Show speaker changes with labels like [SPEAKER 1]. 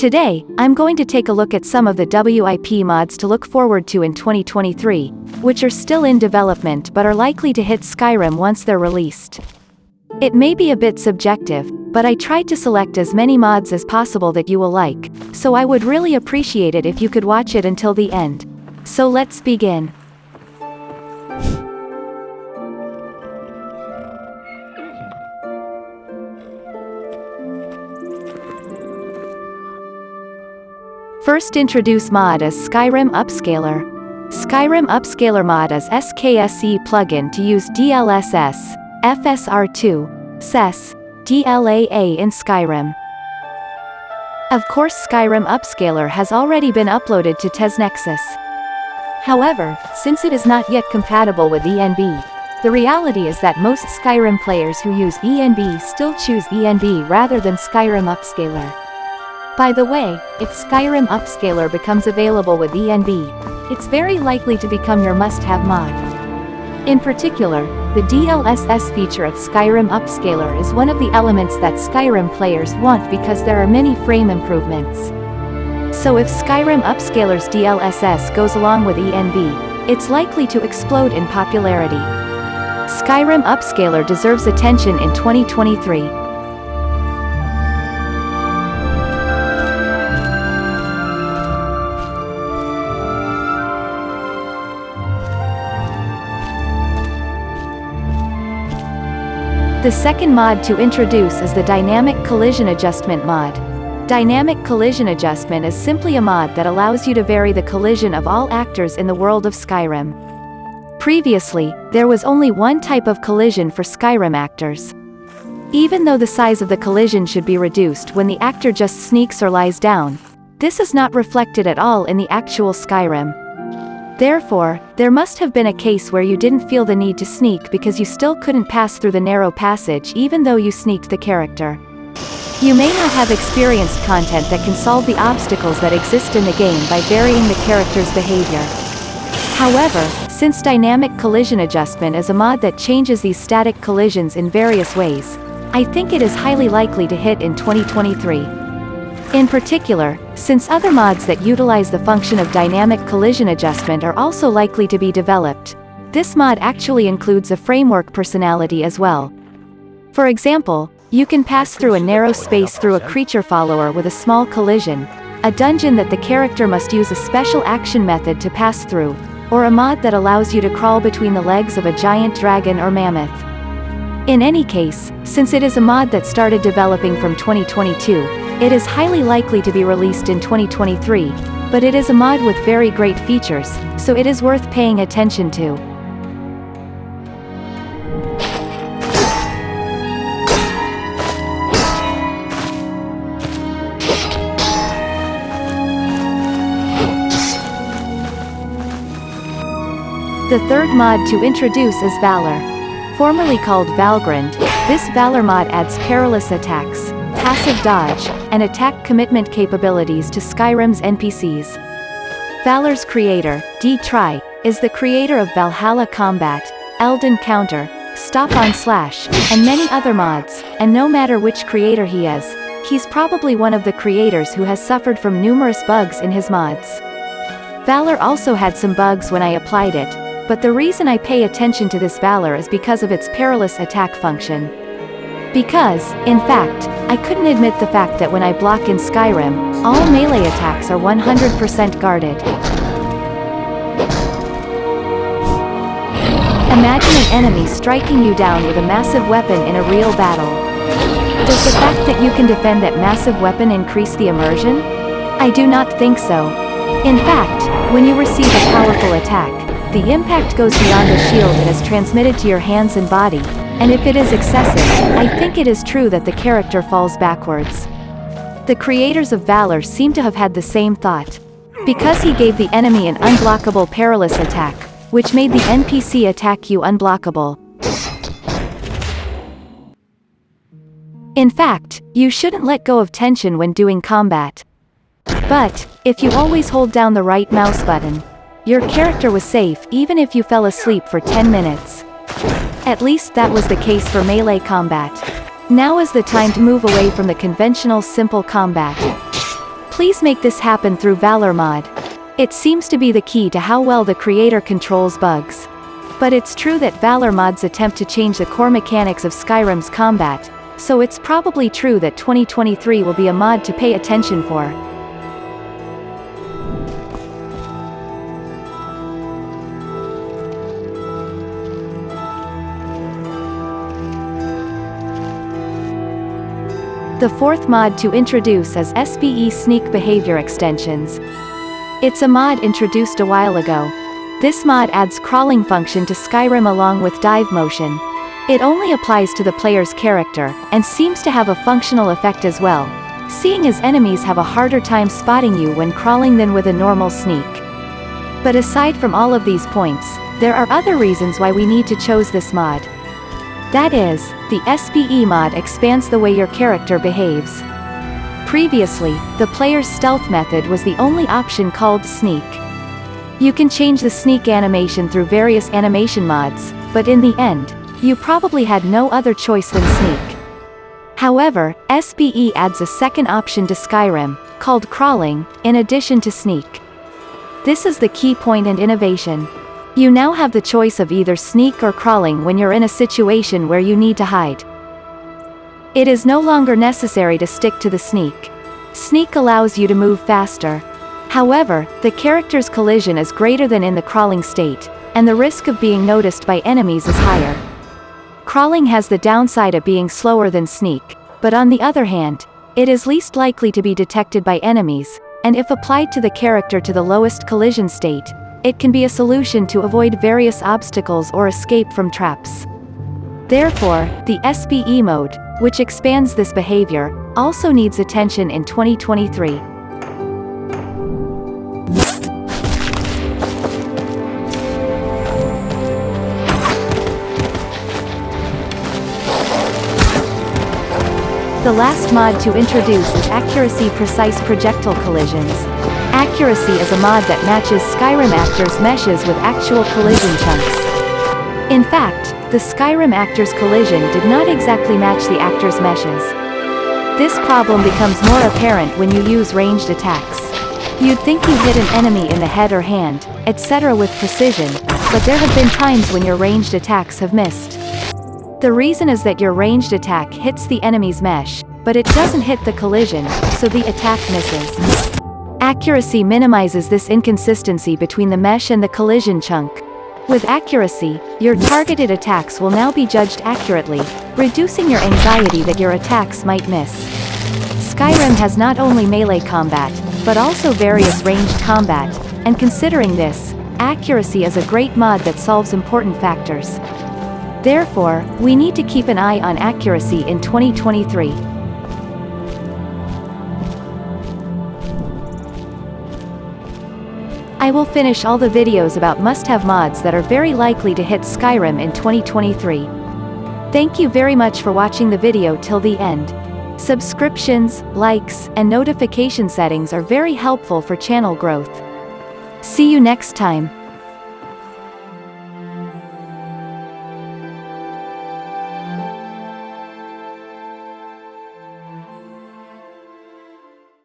[SPEAKER 1] Today, I'm going to take a look at some of the WIP mods to look forward to in 2023, which are still in development but are likely to hit Skyrim once they're released. It may be a bit subjective, but I tried to select as many mods as possible that you will like, so I would really appreciate it if you could watch it until the end. So let's begin. First introduce mod as Skyrim Upscaler. Skyrim Upscaler mod is SKSE plugin to use DLSS, FSR2, XeSS, DLAA in Skyrim. Of course Skyrim Upscaler has already been uploaded to TesNexus. However, since it is not yet compatible with ENB, the reality is that most Skyrim players who use ENB still choose ENB rather than Skyrim Upscaler. By the way, if Skyrim Upscaler becomes available with ENB, it's very likely to become your must-have mod. In particular, the DLSS feature of Skyrim Upscaler is one of the elements that Skyrim players want because there are many frame improvements. So if Skyrim Upscaler's DLSS goes along with ENB, it's likely to explode in popularity. Skyrim Upscaler deserves attention in 2023. The second mod to introduce is the Dynamic Collision Adjustment mod. Dynamic Collision Adjustment is simply a mod that allows you to vary the collision of all actors in the world of Skyrim. Previously, there was only one type of collision for Skyrim actors. Even though the size of the collision should be reduced when the actor just sneaks or lies down, this is not reflected at all in the actual Skyrim. Therefore, there must have been a case where you didn't feel the need to sneak because you still couldn't pass through the narrow passage even though you sneaked the character. You may not have experienced content that can solve the obstacles that exist in the game by varying the character's behavior. However, since Dynamic Collision Adjustment is a mod that changes these static collisions in various ways, I think it is highly likely to hit in 2023. In particular, since other mods that utilize the function of dynamic collision adjustment are also likely to be developed, this mod actually includes a framework personality as well. For example, you can pass through a narrow space through a creature follower with a small collision, a dungeon that the character must use a special action method to pass through, or a mod that allows you to crawl between the legs of a giant dragon or mammoth. In any case, since it is a mod that started developing from 2022, it is highly likely to be released in 2023, but it is a mod with very great features, so it is worth paying attention to. The third mod to introduce is Valor. Formerly called Valgrind, this Valor mod adds perilous attacks, passive dodge, and attack commitment capabilities to Skyrim's NPCs. Valor's creator, D7ry, is the creator of Valhalla Combat, Elden Counter, Stop on Slash, and many other mods, and no matter which creator he is, he's probably one of the creators who has suffered from numerous bugs in his mods. Valor also had some bugs when I applied it, but the reason I pay attention to this Valor is because of its perilous attack function. Because, in fact, I couldn't admit the fact that when I block in Skyrim, all melee attacks are 100% guarded. Imagine an enemy striking you down with a massive weapon in a real battle. Does the fact that you can defend that massive weapon increase the immersion? I do not think so. In fact, when you receive a powerful attack, the impact goes beyond the shield and is transmitted to your hands and body, and if it is excessive, I think it is true that the character falls backwards. The creators of Valor seem to have had the same thought. Because he gave the enemy an unblockable perilous attack, which made the NPC attack you unblockable. In fact, you shouldn't let go of tension when doing combat. But, if you always hold down the right mouse button, your character was safe even if you fell asleep for 10 minutes. At least that was the case for melee combat. Now is the time to move away from the conventional simple combat. Please make this happen through Valor mod. It seems to be the key to how well the creator controls bugs. But it's true that Valor mods attempt to change the core mechanics of Skyrim's combat, so it's probably true that 2023 will be a mod to pay attention for. The fourth mod to introduce is SBE Sneak Behavior Extensions. It's a mod introduced a while ago. This mod adds crawling function to Skyrim along with dive motion. It only applies to the player's character, and seems to have a functional effect as well, seeing as enemies have a harder time spotting you when crawling than with a normal sneak. But aside from all of these points, there are other reasons why we need to chose this mod. That is, the SBE mod expands the way your character behaves. Previously, the player's stealth method was the only option called sneak. You can change the sneak animation through various animation mods, but in the end, you probably had no other choice than sneak. However, SBE adds a second option to Skyrim, called crawling, in addition to sneak. This is the key point and innovation. You now have the choice of either sneak or crawling when you're in a situation where you need to hide. It is no longer necessary to stick to the sneak. Sneak allows you to move faster. However, the character's collision is greater than in the crawling state, and the risk of being noticed by enemies is higher. Crawling has the downside of being slower than sneak, but on the other hand, it is least likely to be detected by enemies, and if applied to the character to the lowest collision state, it can be a solution to avoid various obstacles or escape from traps. Therefore, the SBE mode, which expands this behavior, also needs attention in 2023. The last mod to introduce is Accuracy Precise Projectile Collisions. Accuracy is a mod that matches Skyrim actors' meshes with actual collision chunks. In fact, the Skyrim actor's collision did not exactly match the actor's meshes. This problem becomes more apparent when you use ranged attacks. You'd think you hit an enemy in the head or hand, etc. with precision, but there have been times when your ranged attacks have missed. The reason is that your ranged attack hits the enemy's mesh, but it doesn't hit the collision, so the attack misses. Accuracy minimizes this inconsistency between the mesh and the collision chunk. With accuracy, your targeted attacks will now be judged accurately, reducing your anxiety that your attacks might miss. Skyrim has not only melee combat, but also various ranged combat, and considering this, accuracy is a great mod that solves important factors. Therefore, we need to keep an eye on accuracy in 2023. I will finish all the videos about must-have mods that are very likely to hit Skyrim in 2023. Thank you very much for watching the video till the end. Subscriptions, likes, and notification settings are very helpful for channel growth. See you next time.